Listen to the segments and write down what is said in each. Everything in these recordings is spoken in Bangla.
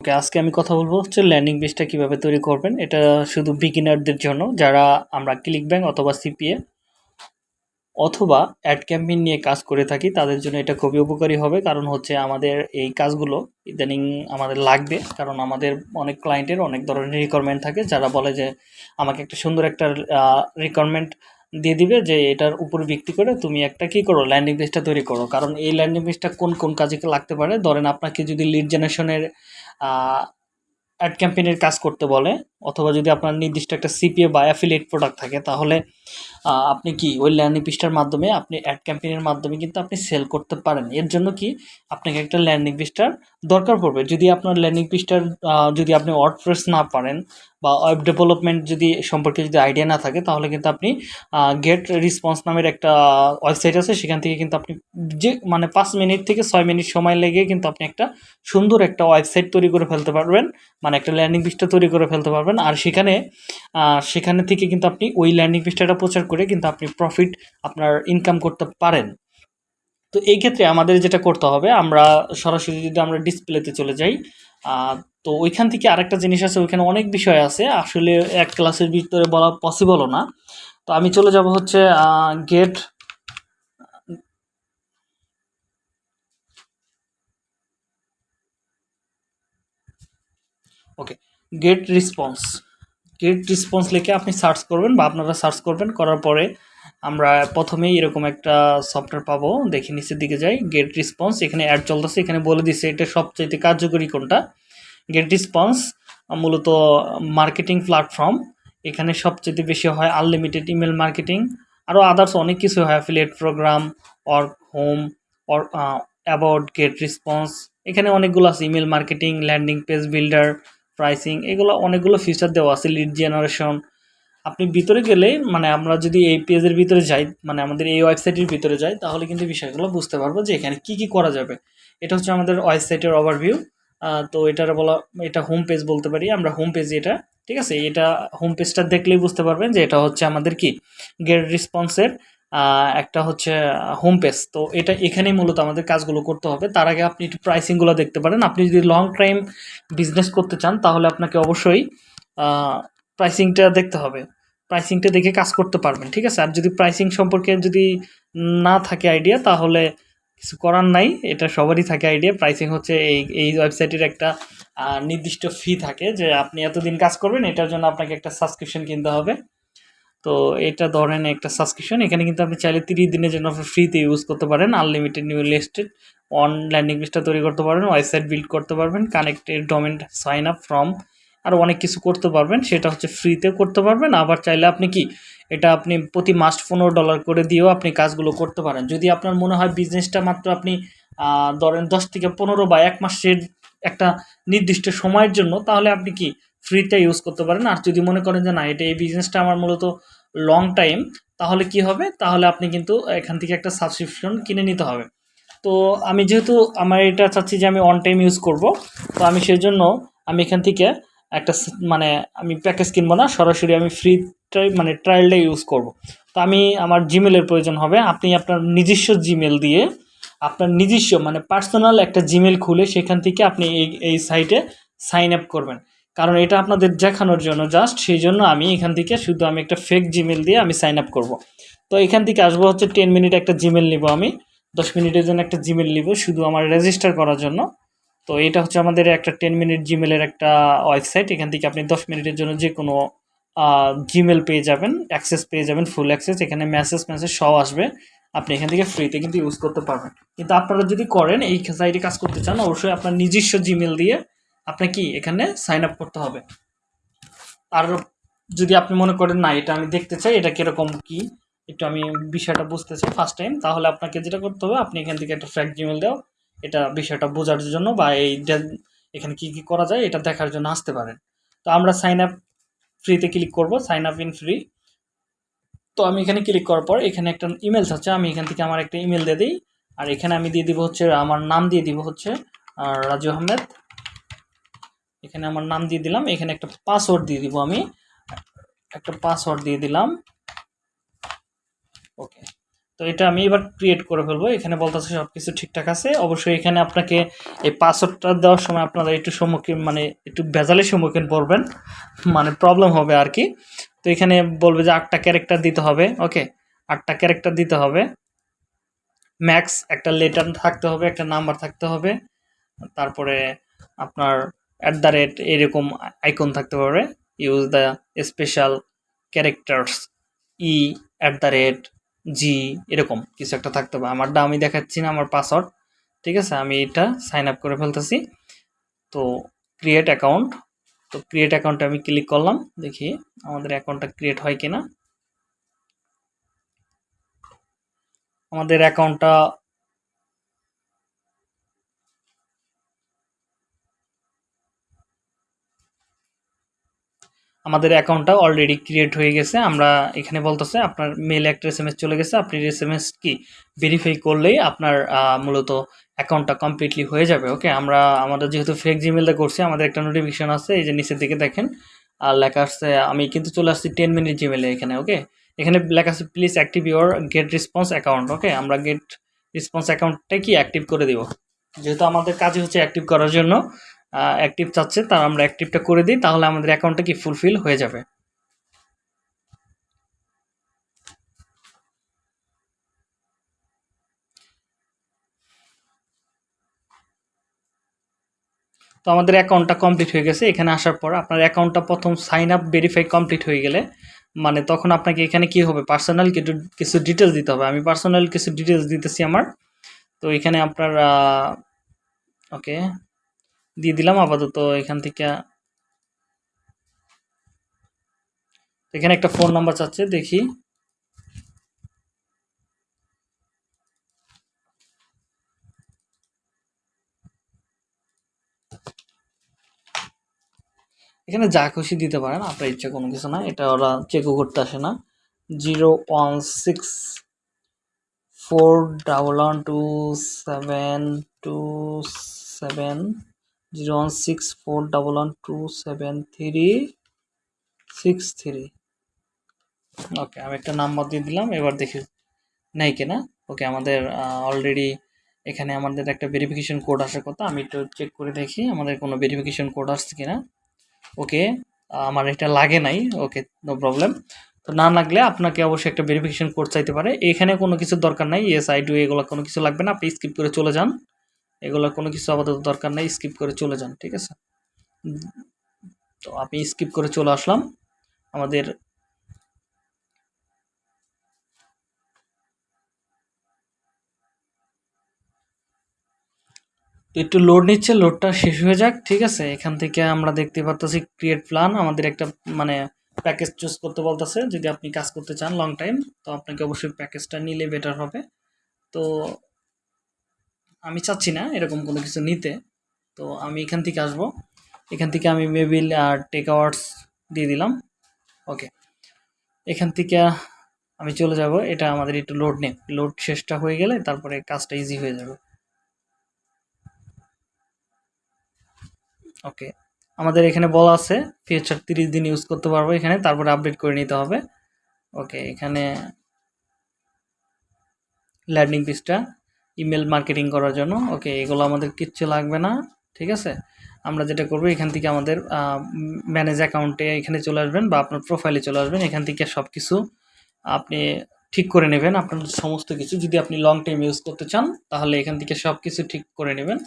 ওকে, আজকে আমি কথা বলব হচ্ছে ল্যান্ডিং পেজটা কীভাবে তৈরি করবেন। এটা শুধু বিগিনারদের জন্য, যারা আমরা ক্লিক ব্যাংক অথবা সিপিএ অথবা অ্যাড ক্যাম্পেইন নিয়ে কাজ করে থাকি, তাদের জন্য এটা খুবই উপকারী হবে। কারণ হচ্ছে আমাদের এই কাজগুলো ইদানিং আমাদের লাগবে, কারণ আমাদের অনেক ক্লায়েন্টের অনেক ধরনের রিকোয়ারমেন্ট থাকে, যারা বলে যে আমাকে একটা সুন্দর একটা রিকোয়ারমেন্ট দিয়ে দিবে যে এটার উপর ভিত্তি করে তুমি একটা কি করো ল্যান্ডিং পেজটা তৈরি করো। কারণ এই ল্যান্ডিং পেজটা কোন কোন কাজে লাগতে পারে? ধরেন আপনাকে যদি লিড জেনারেশনের অ্যাড ক্যাম্পেনের কাজ করতে বলে, অথবা যদি আপনার নির্দিষ্ট একটা সিপিএ বা অ্যাফিলিয়েট প্রোডাক্ট থাকে, তাহলে আপনি কি ওই ল্যান্ডিং পেজটার মাধ্যমে, আপনি অ্যাড ক্যাম্পেইনের মাধ্যমে কিন্তু আপনি সেল করতে পারেন। এর জন্য কি আপনাকে একটা ল্যান্ডিং পেজটার দরকার পড়বে। যদি আপনার ল্যান্ডিং পেজটার যদি আপনি ওয়ার্ডপ্রেস না পারেন বা ওয়েব ডেভেলপমেন্ট যদি সম্পর্কে যদি আইডিয়া না থাকে, তাহলে কিন্তু আপনি গেট রেসপন্স নামের একটা ওয়েবসাইট আছে। সেখান থেকে কিন্তু আপনি যে মানে পাঁচ মিনিট থেকে ছয় মিনিট সময় লেগে কিন্তু আপনি একটা সুন্দর একটা ওয়েবসাইট তৈরি করে ফেলতে পারবেন। মানে একটা ল্যান্ডিং পেজটা তৈরি করে ফেলতে পারবেন। আর সেখানে সেখানে থেকে কিন্তু আপনি ওই ল্যান্ডিং পেজটা প্রচার করে কিন্তু আপনি প্রফিট আপনার ইনকাম করতে পারেন। তো এই ক্ষেত্রে আমাদের যেটা করতে হবে, আমরা সরাসরি যদি আমরা ডিসপ্লেতে চলে যাই তো ওইখান থেকে আরেকটা জিনিস আছে, ওইখানে অনেক বিষয় আছে, আসলে এক ক্লাসের ভিতরে বলা পসিবলও না। তো আমি চলে যাব হচ্ছে get okay get response get response লিখে আপনি সার্চ করবেন বা আপনারা সার্চ করবেন, করার পরে আমরা প্রথমেই এরকম একটা সফটওয়্যার পাবো। দেখি নিচের দিকে যাই গেট রেসপন্স এখানে অ্যাড চলতেছে, এখানে বলে দিচ্ছে এটা সবচাইতে কার্যকরী কোনটা? গেট রেসপন্স মূলত মার্কেটিং প্ল্যাটফর্ম এখানে সবচেয়ে বেশি হয় আনলিমিটেড ইমেল মার্কেটিং আরও আদার্স অনেক কিছু হয় affiliate program or home or about get response এখানে অনেকগুলো আছে email marketing landing page builder pricing এগুলো অনেকগুলো ফিচার দেওয়া আছে লিড জেনারেশন আপনি ভিতরে গেলে মানে আমরা যদি এই পেজের ভিতরে যাই মানে আমাদের এই ওয়েবসাইটের ভিতরে যাই, তাহলে কিন্তু বিষয়গুলো বুঝতে পারব যে এখানে কি কি করা যাবে। এটা হচ্ছে আমাদের ওয়েবসাইটের ওভারভিউ তো এটার বলা, এটা হোম পেজ বলতে পারি আমরা হোম পেজ এটা, ঠিক আছে? এটা হোম পেজটা দেখলেই বুঝতে পারবেন যে এটা হচ্ছে আমাদের কি? গেট রেসপন্সের একটা হচ্ছে হোম পেজ তো এটা এখানেই মূলত আমাদের কাজগুলো করতে হবে। তার আগে আপনি একটু প্রাইসিংগুলো দেখতে পারেন। আপনি যদি লং টাইম বিজনেস করতে চান, তাহলে আপনাকে অবশ্যই প্রাইসিংটা দেখতে হবে। প্রাইসিংটা দেখে কাজ করতে পারবেন, ঠিক আছে? আর যদি প্রাইসিং সম্পর্কে যদি না থাকে আইডিয়া তাহলে কিছু করার নাই। এটা সবারই থাকে আইডিয়া প্রাইসিং হচ্ছে এই এই ওয়েবসাইটের একটা নির্দিষ্ট ফি থাকে যে আপনি এতদিন কাজ করবেন, এটার জন্য আপনাকে একটা সাবস্ক্রিপশন কিনতে হবে। তো এটা ধরেন একটা সাবস্ক্রিপশন এখানে কিন্তু আপনি চাইলে তিরিশ দিনের জন্য আপনি ফ্রিতে ইউজ করতে পারেন unlimited new listed on landing পেজটা তৈরি করতে পারবেন ওয়েবসাইট বিল্ড করতে পারবেন connected domain sign up from আর অনেক কিছু করতে পারবেন, সেটা হচ্ছে ফ্রিতে করতে পারবেন, আবার চাইলে আপনি কি, এটা আপনি প্রতি মাস পনেরো ডলার করে দিয়েও আপনি কাজগুলো করতে পারেন। যদি আপনার মনে হয় বিজনেসটা মাত্র আপনি ধরেন দশ থেকে পনেরো বা এক মাসের একটা নির্দিষ্ট সময়ের জন্য, তাহলে আপনি কি ফ্রিতে ইউজ করতে পারেন। আর যদি মনে করেন যে না, এটা এই বিজনেসটা আমার মূলত লং টাইম তাহলে কি হবে? তাহলে আপনি কিন্তু এখান থেকে একটা সাবস্ক্রিপশন কিনে নিতে হবে। তো আমি যেহেতু আমার এটা চাচ্ছি যে আমি অন টাইম ইউজ করব, তো আমি সেই জন্য আমি এখান থেকে একটা মানে আমি প্যাকেজ কিনবো না, সরাসরি আমি ফ্রি মানে ট্রায়ালটা ইউজ করব। তো আমি আমার জিমেলের প্রয়োজন হবে। আপনি আপনার নিজস্ব জিমেল দিয়ে আপনার নিজস্ব মানে পার্সোনাল একটা জিমেল খুলে সেখান থেকে আপনি এই এই সাইটে সাইন আপ করবেন। কারণ এটা আপনাদের দেখানোর জন্য জাস্ট সেই জন্য আমি এখান থেকে শুধু আমি একটা ফেক জিমেল দিয়ে আমি সাইন আপ করব। তো এখান থেকে আসব হচ্ছে টেন মিনিট একটা জিমেল নিব আমি, দশ মিনিটের জন্য একটা জিমেল নিব শুধু আমার রেজিস্টার করার জন্য। তো এটা হচ্ছে আমাদের একটা টেন মিনিট জিমেলের একটা ওয়েবসাইট এখান থেকে আপনি দশ মিনিটের জন্য যে কোনো জিমেল পেয়ে যাবেন অ্যাক্সেস পেয়ে যাবেন ফুল অ্যাক্সেস এখানে মেসেজ মেসেজ সব আসবে। আপনি এখান থেকে ফ্রিতে কিন্তু ইউজ করতে পারবেন। কিন্তু আপনারা যদি করেন, এই সাইটে কাজ করতে চান, অবশ্যই আপনার নিজস্ব জিমেল দিয়ে আপনাকে কি এখানে সাইন আপ করতে হবে। আর যদি আপনি মনে করেন, না, এটা আমি দেখতে চাই, এটা কীরকম কি? একটু আমি বিষয়টা বুঝতে চাই ফার্স্ট টাইম তাহলে আপনাকে যেটা করতে হবে, আপনি এখান থেকে একটা ফ্র্যাক জিমেল দাও। এটা বিষয়টা বোঝার জন্য বা এই এখানে কি কি করা যায়, এটা দেখার জন্য আসতে পারেন। তো আমরা সাইন আপ ফ্রিতে ক্লিক করব সাইন আপ ইন ফ্রি তো আমি এখানে ক্লিক করার পর, এখানে একটা ইমেল আছে, আমি এখান থেকে আমার একটা ইমেল দিয়ে দিই। আর এখানে আমি দিয়ে দিব হচ্ছে, আমার নাম দিয়ে দিব হচ্ছে রাজু আহমেদ। এখানে আমার নাম দিয়ে দিলাম, এখানে একটা পাসওয়ার্ড দিয়ে দিব আমি। একটা পাসওয়ার্ড দিয়ে দিলাম। ওকে তো এটা আমি এবার ক্রিয়েট করে ফেলব। এখানে বলতেছে সব কিছু ঠিকঠাক আছে। অবশ্যই এখানে আপনাকে এই পাসওয়ার্ডটা দেওয়ার সময় আপনারা একটু সম্মুখীন মানে একটু ভেজালের সম্মুখীন পড়বেন। মানে প্রবলেম হবে আর কি। তো এখানে বলবে যে আটটা ক্যারেক্টার দিতে হবে। ওকে আটটা ক্যারেক্টার দিতে হবে। ম্যাক্স একটা লেটার থাকতে হবে, একটা নাম্বার থাকতে হবে। তারপরে আপনার অ্যাট দ্য রেট এরকম আইকন থাকতে পারে use the special characters E at the rate G এরকম কিছু একটা থাকতে পারে। আমারটা আমি দেখাচ্ছি না, আমার পাসওয়ার্ড ঠিক আছে, আমি এটা সাইন আপ করে ফেলতেছি। তো ক্রিয়েট অ্যাকাউন্ট তো ক্রিয়েট অ্যাকাউন্টে আমি ক্লিক করলাম, দেখি আমাদের অ্যাকাউন্টটা ক্রিয়েট হয় কিনা। আমাদের অ্যাকাউন্টটা আমাদের অ্যাকাউন্টটা অলরেডি ক্রিয়েট হয়ে গেছে। আমরা এখানে বলতেছে, আপনার মেল একটা এস চলে গেছে। আপনি এস কি ভেরিফাই করলেই আপনার মূলত অ্যাকাউন্টটা কমপ্লিটলি হয়ে যাবে ওকে আমরা, আমাদের যেহেতু ফেক জিমেলটা করছি, আমাদের একটা নোটিফিকেশন আছে, এই যে নিচের দিকে দেখেন, আর লেখা আসছে আমি কিন্তু চলে আসছি টেন মিনিট জিমেলে এখানে ওকে এখানে লেখা আছে please active your get response account okay আমরা গেট রেসপন্স অ্যাকাউন্টটা কি অ্যাক্টিভ করে দিব? যেহেতু আমাদের কাজই হচ্ছে অ্যাক্টিভ করার জন্য অ্যাক্টিভ চাচ্ছে, তার আমরা অ্যাক্টিভটা করে দিই, তাহলে আমাদের অ্যাকাউন্টটা কি ফুলফিল হয়ে যাবে? তো আমাদের অ্যাকাউন্টটা কমপ্লিট হয়ে গেছে, এখানে আসার পর আপনার অ্যাকাউন্টটা প্রথম সাইন আপ ভেরিফাই কমপ্লিট হয়ে গেলে মানে তখন আপনাকে এখানে কি হবে? পার্সোনাল কিছু কিছু ডিটেলস দিতে হবে। আমি পার্সোনাল কিছু ডিটেলস দিতেছি আমার। তো এখানে আপনার ওকে দিয়ে দিলাম আপাতত এখান থেকে। এখানে একটা ফোন নাম্বার চাচ্ছে, দেখি। এখানে যা খুশি দিতে পারেন, আপনার ইচ্ছা কোনো কিছু না এটা ওরা চেকও করতে আসে না। Zero one six four double one two seven two seven zero one six four double one two seven three six three okay আমি একটা নাম্বার দিয়ে দিলাম, এবার দেখি নাই কিনা। ওকে আমাদের অলরেডি এখানে আমাদের একটা ভেরিফিকেশন কোড আসার কথা, আমি একটু চেক করে দেখি আমাদের কোনো ভেরিফিকেশন কোড আসছে কিনা। ওকে আমার এটা লাগে নাই ওকে নো প্রবলেম তো না লাগলে আপনাকে অবশ্যই একটা ভেরিফিকেশন কোড চাইতে পারে। এখানে কোনো কিছু দরকার নাই ইয়েস আই ডু এগুলো কোনো কিছু লাগবে না, আপনি স্কিপ করে চলে যান। এগুলো কোনো কিছু আপাতত দরকার নেই স্কিপ করে চলে যান, ঠিক আছে? তো আমি স্কিপ করে চলে আসলাম আমাদের একটু লোড নিচ্ছে লোডটা শেষ হয়ে যাক, ঠিক আছে? এখান থেকে আমরা দেখতে পারতেছি ক্রিয়েট প্ল্যান আমাদের একটা মানে প্যাকেজ চুজ করতে বলতেছে, যদি আপনি কাজ করতে চান লং টাইম তো আপনাকে অবশ্যই প্যাকেজটা নিলে বেটার হবে। তো আমি চাচ্ছি না এরকম কোনো কিছু নিতে। তো আমি এখান থেকে আসব। এখান থেকে আমি মেবিল আর টেক আওয়ার্স দিয়ে দিলাম। ওকে এখান থেকে আমি চলে যাব। এটা আমাদের একটু লোড নেই। লোড শেষটা হয়ে গেলে তারপরে কাজটা ইজি হয়ে যাবে। ওকে আমাদের এখানে বলা আছে ফিউচার তিরিশ দিন ইউজ করতে পারব এখানে, তারপরে আপডেট করে নিতে হবে। ওকে এখানে ল্যান্ডিং পেজটা ইমেল মার্কেটিং করার জন্য। ওকে এগুলো আমাদের কিচ্ছু লাগবে না, ঠিক আছে? আমরা যেটা করব, এখান থেকে আমাদের ম্যানেজ অ্যাকাউন্টে এখানে চলে আসবেন বা আপনার প্রোফাইলে চলে আসবেন। এখান থেকে সব কিছু আপনি ঠিক করে নেবেন। আপনার সমস্ত কিছু, যদি আপনি লং টাইম ইউজ করতে চান, তাহলে এখান থেকে সব কিছু ঠিক করে নেবেন।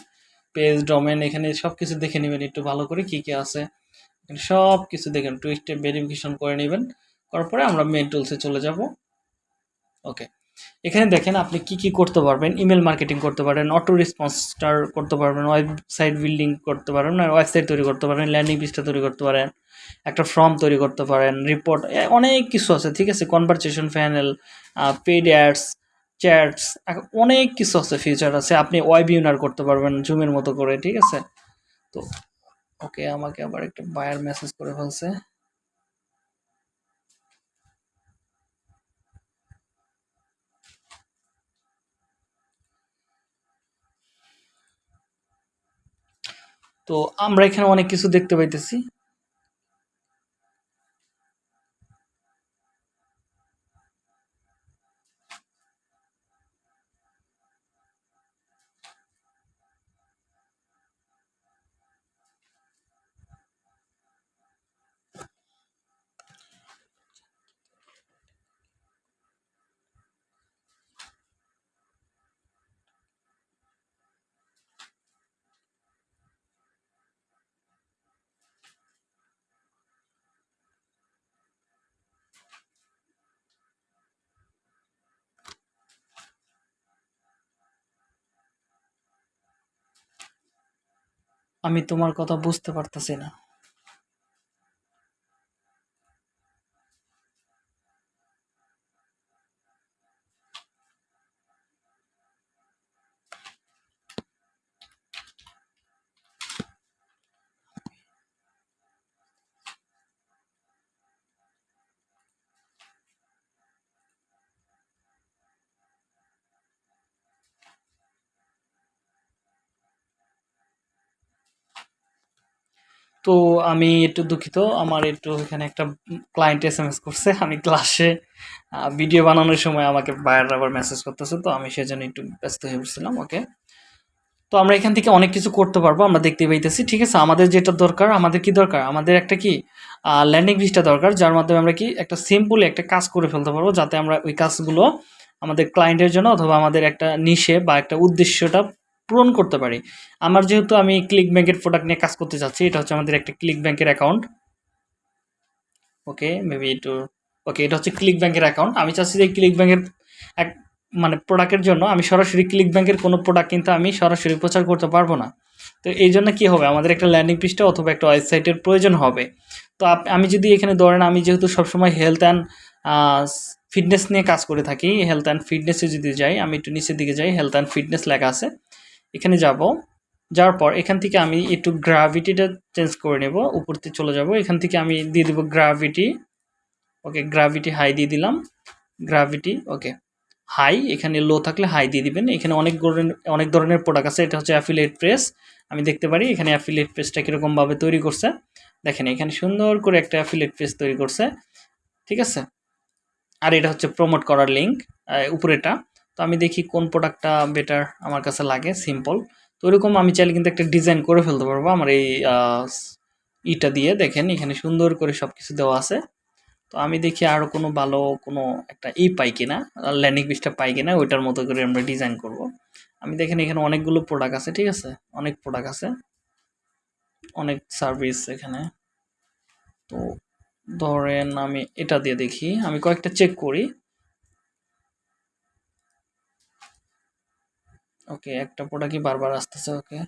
পেজ ডোমেন এখানে সব কিছু দেখে নেবেন একটু ভালো করে কী কী আছে। এখানে সব কিছু দেখেন টু স্টেপ ভেরিফিকেশন করে নেবেন। করার পরে আমরা মেন টুলসে চলে যাব। ওকে এখানে দেখেন আপনি কি কি করতে পারবেন ইমেল মার্কেটিং করতে পারেন অটো রেসপন্স স্টার করতে পারবেন ওয়েবসাইট বিল্ডিং করতে পারেন ওয়েবসাইট তৈরি করতে পারেন ল্যান্ডিং পেজটা তৈরি করতে পারেন, একটা ফর্ম তৈরি করতে পারেন রিপোর্ট অনেক কিছু আছে, ঠিক আছে? Conversation panel paid ads chats অনেক কিছু আছে ফিচার আছে, আপনি ওয়েব ইউনার করতে পারবেন জুমের মতো করে, ঠিক আছে? তো ওকে আমাকে আবার একটা বায়ার মেসেজ করে ফেলছে। তো আমরা এখানে অনেক কিছু দেখতে পাইতেছি। আমি তোমার কথা বুঝতে পারতাছি না। তো আমি একটু দুঃখিত, আমার একটু এখানে একটা ক্লায়েন্ট এস এম এস করছে আমি ক্লাসে ভিডিও বানানোর সময় আমাকে বায়ার আবার মেসেজ করতেছে, তো আমি সেজন্য একটু ব্যস্ত হয়ে পড়ছিলাম ওকে তো আমরা এখান থেকে অনেক কিছু করতে পারব, আমরা দেখতে পাইতেছি, ঠিক আছে? আমাদের যেটা দরকার, আমাদের কি দরকার? আমাদের একটা কি ল্যান্ডিং পেজটা দরকার, যার মাধ্যমে আমরা কি একটা সিম্পল একটা কাজ করে ফেলতে পারব, যাতে আমরা ওই কাজগুলো আমাদের ক্লায়েন্টের জন্য অথবা আমাদের একটা নিশে বা একটা উদ্দেশ্যটা পূরণ করতে পারি। আমার যেহেতু আমি ক্লিক ব্যাংকের প্রোডাক্ট নিয়ে কাজ করতে চাচ্ছি, এটা হচ্ছে আমাদের একটা ক্লিক ব্যাংকের অ্যাকাউন্ট ওকে মেবি একটু ওকে এটা হচ্ছে ক্লিক ব্যাংকের অ্যাকাউন্ট আমি চাচ্ছি যে ক্লিক ব্যাংকের এক মানে প্রোডাক্টের জন্য আমি সরাসরি ক্লিক ব্যাংকের কোনো প্রোডাক্ট কিন্তু আমি সরাসরি প্রচার করতে পারব না। তো এই জন্য কী হবে? আমাদের একটা ল্যান্ডিং পেজটা অথবা একটা ওয়েবসাইটের প্রয়োজন হবে। তো আমি যদি এখানে ধরেন আমি যেহেতু সবসময় হেলথ অ্যান্ড ফিটনেস নিয়ে কাজ করে থাকি হেলথ অ্যান্ড ফিটনেসে যদি যাই, আমি একটু নিচের দিকে যাই হেলথ অ্যান্ড ফিটনেস লেখা আছে। এখানে যাব। যাওয়ার পর এখান থেকে আমি একটু গ্রাভিটিটা চেঞ্জ করে নেব। উপরতে চলে যাব। এখান থেকে আমি দিয়ে দেবো গ্রাভিটি ওকে গ্রাভিটি হাই দিয়ে দিলাম। গ্রাভিটি ওকে হাই এখানে লো থাকলে হাই দিয়ে দিবেন। এখানে অনেক ধরনের অনেক ধরনের প্রোডাক্ট আছে। এটা হচ্ছে অ্যাফিলিয়েট প্রেস আমি দেখতে পারি এখানে অ্যাফিলিয়েট প্রেসটা কীরকমভাবে তৈরি করছে। দেখেন, এখানে সুন্দর করে একটা অ্যাফিলিয়েট প্রেস তৈরি করছে। ঠিক আছে? আর এটা হচ্ছে প্রমোট করার লিঙ্ক উপরেটা তো আমি দেখি কোন প্রোডাক্টটা বেটার আমার কাছে লাগে সিম্পল তো ওইরকম আমি চাইলে কিন্তু একটা ডিজাইন করে ফেলতে পারব আমার এই ইটা দিয়ে। দেখেন, এখানে সুন্দর করে সব কিছু দেওয়া আছে। তো আমি দেখি আরও কোনো ভালো কোনো একটা ই পাই কিনা ল্যান্ডিং পেজটা পাই কিনা, ওইটার মতো করে আমরা ডিজাইন করব। আমি দেখেন এখানে অনেকগুলো প্রোডাক্ট আছে, ঠিক আছে? অনেক প্রোডাক্ট আছে। অনেক সার্ভিস এখানে। তো ধরেন আমি এটা দিয়ে দেখি। আমি কয়েকটা চেক করি। ওকে, একটা প্রোডাক্টই বারবার আসতেছে, ওকে?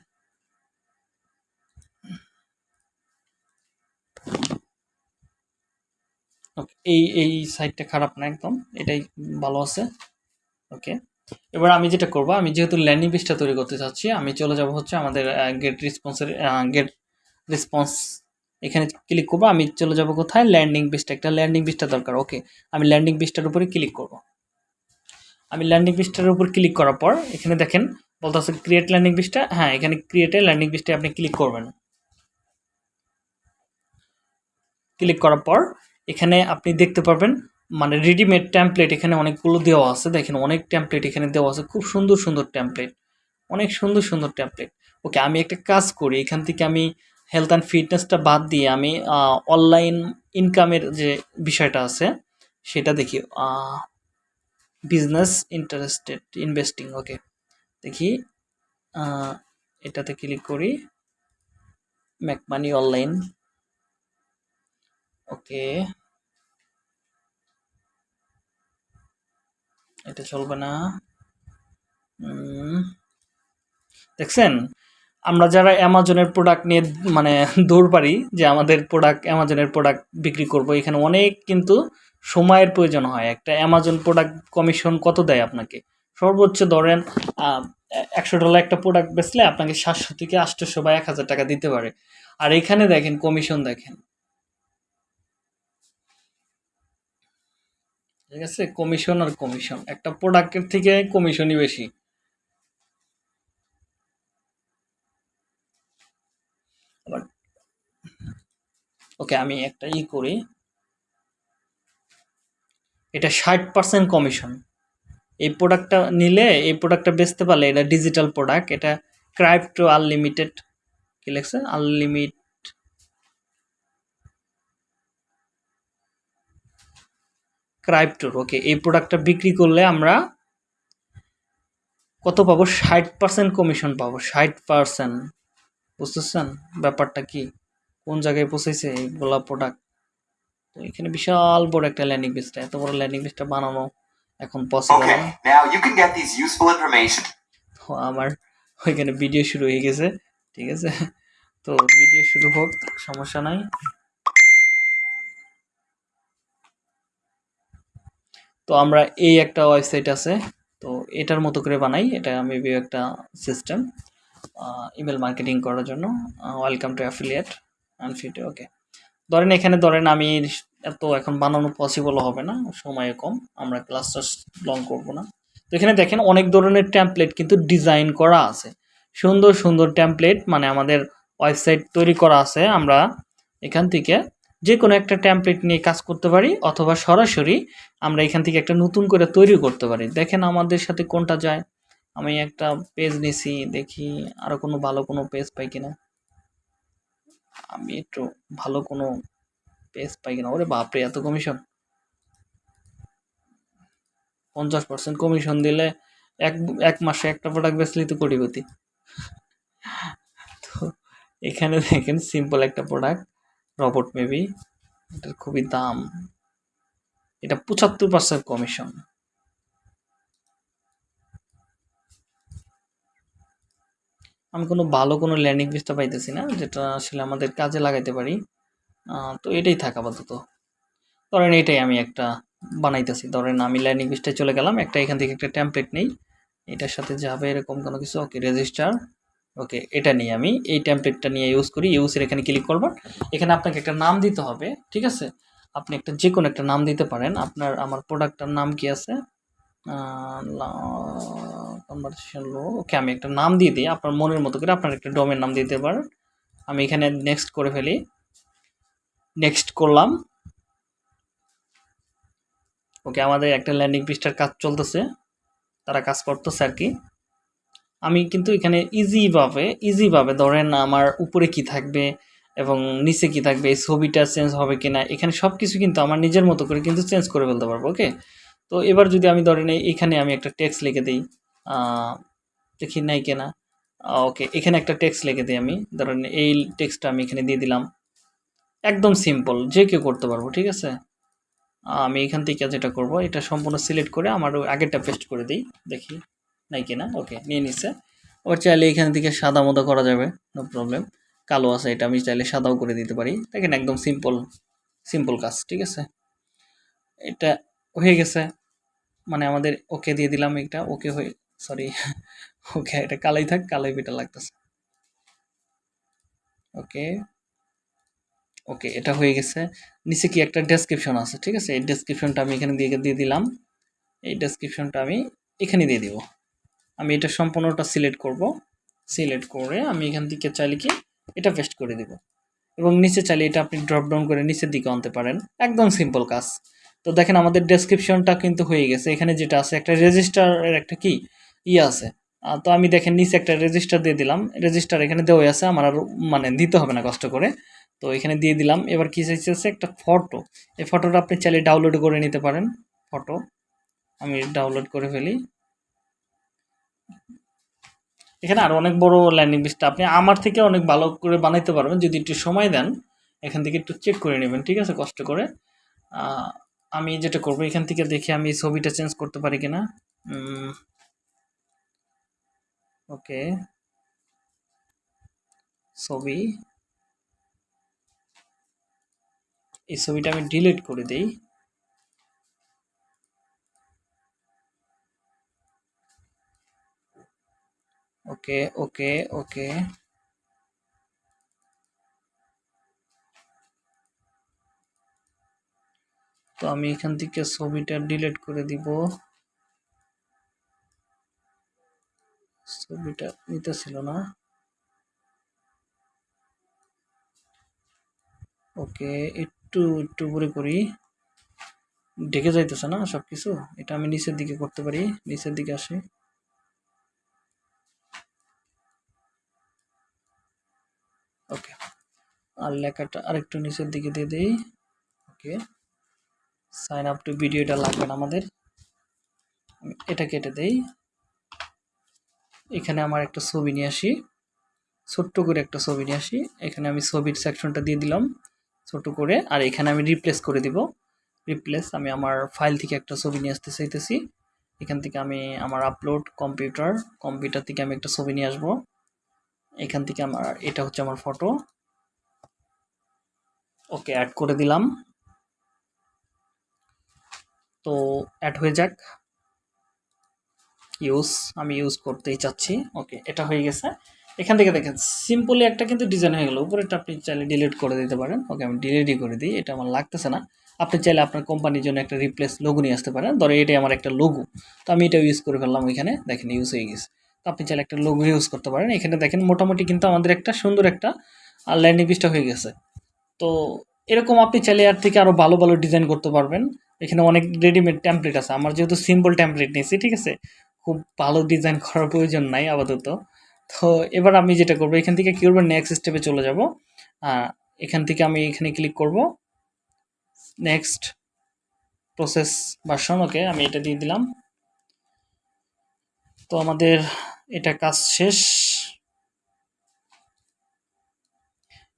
ওকে, এই এই সাইডটা খারাপ না একদম, এটাই ভালো আছে, ওকে? এবার আমি যেটা করব, আমি যেহেতু ল্যান্ডিং পেজটা তৈরি করতে চাচ্ছি, আমি চলে যাব হচ্ছে আমাদের গেট রেসপন্সের গেট রেসপন্স এখানে ক্লিক করব, আমি চলে যাব কোথায়? ল্যান্ডিং পেজটা একটা ল্যান্ডিং পেজটা দরকার, ওকে? আমি ল্যান্ডিং পেজটার উপরে ক্লিক করব। আমি ল্যান্ডিং পেজটার উপর ক্লিক করার পর, এখানে দেখেন বলতে আছে ক্রিয়েট ল্যান্ডিং পেজটা হ্যাঁ এখানে ক্রিয়েটে ল্যান্ডিং পেজটা আপনি ক্লিক করবেন। ক্লিক করার পর, এখানে আপনি দেখতে পারবেন মানে রেডিমেড ট্যাম্পলেট এখানে অনেকগুলো দেওয়া আছে। দেখেন অনেক ট্যাম্পলেট এখানে দেওয়া আছে, খুব সুন্দর সুন্দর ট্যাম্পলেট অনেক সুন্দর সুন্দর ট্যাম্পলেট ওকে আমি একটা কাজ করি, এখান থেকে আমি হেলথ অ্যান্ড ফিটনেসটা বাদ দিয়ে আমি অনলাইন ইনকামের যে বিষয়টা আছে, সেটা দেখি বিজনেস ইন্টারেস্টেড ইনভেস্টিং ওকে দেখি এটাতে ক্লিক করি ম্যাক মানি অনলাইন ওকে এটা চলবে না দেখছেন, আমরা যারা অ্যামাজনের প্রোডাক্ট নিয়ে মানে দৌড় পারি, যে আমাদের প্রোডাক্ট অ্যামাজনের প্রোডাক্ট বিক্রি করব, এখানে অনেক কিন্তু সময়ের প্রয়োজন হয়। একটা অ্যামাজন প্রোডাক্ট কমিশন কত দেয় আপনাকে? সর্বোচ্চ ধরেন একশো ডলার একটা প্রোডাক্ট বেচলে আপনাকে সাতশো থেকে আটশোশো বা এক হাজার টাকা দিতে পারে। আর এখানে দেখেন কমিশন দেখেন। ঠিক আছে? কমিশন আর কমিশন একটা প্রোডাক্টের থেকে কমিশনই বেশি। ওকে আমি একটা ই করি। এটা ষাট পার্সেন্ট কমিশন এই প্রোডাক্টটা নিলে, এই প্রোডাক্টটা বেচতে পারলে এটা ডিজিটাল প্রোডাক্ট এটা ক্রাইপ্টো আনলিমিটেড কি লেখছে? আনলিমিট ক্রাইপ্টোর ওকে এই প্রোডাক্টটা বিক্রি করলে আমরা কত পাবো? ষাট পার্সেন্ট কমিশন পাবো, ষাট পার্সেন্ট বুঝতেছেন ব্যাপারটা কি? কোন জায়গায় পৌঁছেছে এইগুলা প্রোডাক্ট তো এখানে বিশাল বড় একটা ল্যান্ডিং পেজটা এত বড় ল্যান্ডিং পেজটা বানানো এখন পসিবল না। now you can get these useful information. তো আমার ওইখানে ভিডিও শুরু হয়ে গেছে ঠিক আছে? তো ভিডিও শুরু হোক সমস্যা নাই। তো আমরা এই একটা ওয়েবসাইট আছে তো এটার মতো করে বানাই। এটা মেবি একটা সিস্টেম ইমেল মার্কেটিং করার জন্য। Welcome to affiliate unfit okay ধরেন এখানে ধরেন আমি এত এখন বানানো পসিবল হবে না, সময় কম, আমরা ক্লাসটা লং করব না। তো এখানে দেখেন অনেক ধরনের ট্যাম্পলেট কিন্তু ডিজাইন করা আছে। সুন্দর সুন্দর ট্যাম্পলেট মানে আমাদের ওয়েবসাইট তৈরি করা আছে, আমরা এখান থেকে যে কোনো একটা ট্যাম্পলেট নিয়ে কাজ করতে পারি, অথবা সরাসরি আমরা এখান থেকে একটা নতুন করে তৈরি করতে পারি। দেখেন আমাদের সাথে কোনটা যায়? আমি একটা পেজ নিছি, দেখি আরও কোনো ভালো কোনো পেজ পাই কিনা। আমি একটু ভালো কোনো পেজ পাই কিনা? ওরে বাপরে, এত কমিশন পঞ্চাশ পার্সেন্ট কমিশন দিলে এক এক মাসে একটা প্রোডাক্ট বেচলেই তো কোটিপতি। তো এখানে দেখেন সিম্পল একটা প্রোডাক্ট রবট মেবি এটার খুবই দাম। এটা পঁচাত্তর পার্সেন্ট কমিশন আমি কোনো ভালো কোনো ল্যান্ডিং পেজটা পাইতেছি না, যেটা আসলে আমাদের কাজে লাগাইতে পারি। তো এটাই থাক আপাতত। ধরেন এটাই আমি একটা বানাইতেছি। ধরেন আমি ল্যান্ডিং পেজটায় চলে গেলাম, একটা এখান থেকে একটা ট্যাম্পলেট নেই। এটার সাথে যাবে এরকম কোনো কিছু, ওকে রেজিস্টার ওকে, এটা নিয়ে আমি এই ট্যাম্পলেটটা নিয়ে ইউজ করি। ইউজের এখানে ক্লিক করব। এখানে আপনাকে একটা নাম দিতে হবে, ঠিক আছে? আপনি একটা যে কোনো একটা নাম দিতে পারেন। আপনার, আমার প্রোডাক্টটার নাম কি আছে? কনভারসেশন লো ওকে আমি একটা নাম দিয়ে দিই, আপনার মনের মতো করে আপনার একটা ডোমের নাম দিতে পারেন। আমি এখানে নেক্সট করে ফেলি। নেক্সট করলাম। ওকে আমাদের একটা ল্যান্ডিং পেজটার কাজ চলতেছে। তারা কাজ করতেছে আর কি। আমি কিন্তু এখানে ইজিভাবে ইজিভাবে ধরেন আমার উপরে কি থাকবে এবং নিচে কি থাকবে ছবিটা চেঞ্জ হবে কিনা, এখানে সব কিছু কিন্তু আমার নিজের মতো করে কিন্তু চেঞ্জ করে ফেলতে পারব ওকে তো এবার যদি আমি ধরেন এখানে আমি একটা টেক্সট লিখে দিই দেখি নাই কেনা ওকে এখানে একটা টেক্সট লিখে দিই আমি, ধরেন এই টেক্সটটা আমি এখানে দিয়ে দিলাম। একদম সিম্পল যে কেউ করতে পারব, ঠিক আছে? আমি এখান থেকে যেটা করব, এটা সম্পূর্ণ সিলেক্ট করে আমার আগেরটা পেস্ট করে দিই, দেখি নাই কিনা ওকে নিয়ে নিচ্ছে ওর চাইলে এখান থেকে সাদা মতো করা যাবে নো প্রবলেম কালো আছে এটা, আমি চাইলে সাদাও করে দিতে পারি। দেখেন একদম সিম্পল সিম্পল কাজ, ঠিক আছে? এটা হয়ে গেছে। মানে আমাদের ওকে দিয়ে দিলাম এটা, ওকে হয়ে সরি ওকে এটা কালাই থাক, কালাই বেটা লাগতেছে। ওকে ওকে, এটা হয়ে গেছে। নিচে কি একটা ডেসক্রিপশন আছে, ঠিক আছে? এই ডেসক্রিপশনটা আমি এখানে দিয়ে দিয়ে দিলাম। এই ডেসক্রিপশনটা আমি এখানে দিয়ে দিব। আমি এটা সম্পূর্ণটা সিলেক্ট করব। সিলেক্ট করে আমি এখান থেকে চাইলে কি এটা পেস্ট করে দেব। এবং নিচে চাইলে এটা আপনি ড্রপ ডাউন করে নিচের দিকে আনতে পারেন। একদম সিম্পল কাজ। তো দেখেন আমাদের ডেসক্রিপশনটা কিন্তু হয়ে গেছে। এখানে যেটা আছে, একটা রেজিস্টারের একটা কি? ইয়ে আছে। তো আমি দেখেন নিচে একটা রেজিস্টার দিয়ে দিলাম। রেজিস্টার এখানে দেওয়া আছে, আমার আর মানে দিতে হবে না কষ্ট করে। তো এখানে দিয়ে দিলাম। এবার কী চাইছে একটা ফটো এই ফটোটা আপনি চাইলে ডাউনলোড করে নিতে পারেন ফটো আমি ডাউনলোড করে ফেলি। এখানে আরও অনেক বড় ল্যান্ডিং পেজটা আপনি আমার থেকে অনেক ভালো করে বানাইতে পারবেন। যদি একটু সময় দেন, এখান থেকে একটু চেক করে নেবেন, ঠিক আছে? কষ্ট করে। আমি যেটা করব, এখান থেকে দেখে আমি ছবিটা চেঞ্জ করতে পারি কিনা? ওকে ছবি, এই ছবিটা আমি ডিলিট করে দিই। ওকে ওকে ওকে তো আমি এখান থেকে ছবিটা ডিলিট করে দিব। ছবিটা নিতেছিল না। ওকে, একটু একটু করে করি। ঢেকে যাইতেছে না সব কিছু এটা আমি নিচের দিকে করতে পারি। নিচের দিকে আসি। ওকে, আর লেখাটা আরেকটু নিচের দিকে দিয়ে দিই। ওকে। সাইন আপ টু ভিডিওটা লাগবে না আমাদের। এটা কেটে দেই। এখানে আমার একটা ছবি নিয়ে আসি। ছোট্ট করে একটা ছবি নিয়ে আসি। এখানে আমি ছবির সেকশনটা দিয়ে দিলাম ছোট করে। আর এখানে আমি রিপ্লেস করে দিব। রিপ্লেস আমি আমার ফাইল থেকে একটা ছবি নিয়ে আসতে চাইতেছি। এখান থেকে আমি আমার আপলোড কম্পিউটার কম্পিউটার থেকে আমি একটা ছবি নিয়ে আসব। এখান থেকে আমার, এটা হচ্ছে আমার ফটো ওকে অ্যাড করে দিলাম। তো অ্যাড হয়ে যাক। ইউজ আমি ইউজ করতেই চাচ্ছি। ওকে এটা হয়ে গেছে। এখান থেকে দেখেন সিম্পলি একটা কিন্তু ডিজাইন হয়ে গেল। উপরেটা আপনি চাইলে ডিলিট করে দিতে পারেন। ওকে আমি ডিলিটই করে দিই। এটা আমার লাগতেছে না। আপনি চাইলে আপনার কোম্পানির জন্য একটা রিপ্লেস লোগো নিয়ে আসতে পারেন। ধরো এটাই আমার একটা লোগো তো আমি এটা ইউজ করে ফেললাম ওইখানে। দেখেন ইউজ হয়ে গেছে। তো আপনি চাইলে একটা লোগো ইউজ করতে পারেন। এখানে দেখেন, মোটামুটি কিন্তু আমাদের একটা সুন্দর একটা ল্যান্ডিং পিসটা হয়ে গেছে। তো এরকম আপনি চাইলে এর থেকে আরও ভালো ভালো ডিজাইন করতে পারবেন। এখানে অনেক রেডিমেড ট্যাম্পলেট আছে। আমার যেহেতু সিম্পল ট্যাম্পলেট নিয়েছি, ঠিক আছে? খুব ভালো ডিজাইন করার প্রয়োজন নাই আপাতত। তো এবার আমি যেটা করব, এখান থেকে কী করব? নেক্সট স্টেপে চলে যাব। এখান থেকে আমি এখানে ক্লিক করব। নেক্সট প্রসেস ভার্সন ওকে আমি এটা দিয়ে দিলাম। তো আমাদের এটা কাজ শেষ।